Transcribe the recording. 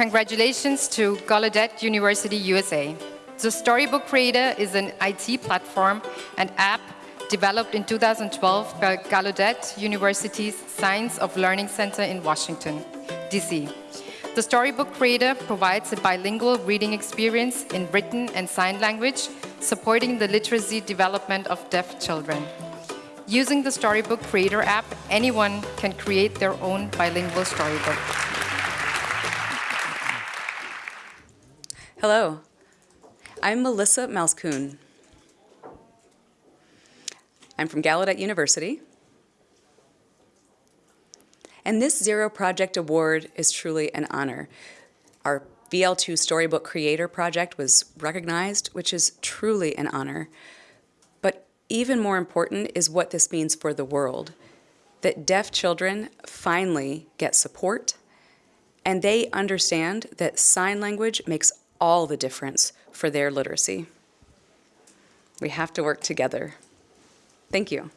congratulations to Gallaudet University, USA. The Storybook Creator is an IT platform and app developed in 2012 by Gallaudet University's Science of Learning Center in Washington, D.C. The Storybook Creator provides a bilingual reading experience in written and sign language, supporting the literacy development of deaf children. Using the Storybook Creator app, anyone can create their own bilingual storybook. Hello, I'm Melissa Malzkuhn. I'm from Gallaudet University. And this Zero Project Award is truly an honor. Our VL2 Storybook Creator Project was recognized, which is truly an honor. But even more important is what this means for the world, that deaf children finally get support and they understand that sign language makes all the difference for their literacy. We have to work together. Thank you.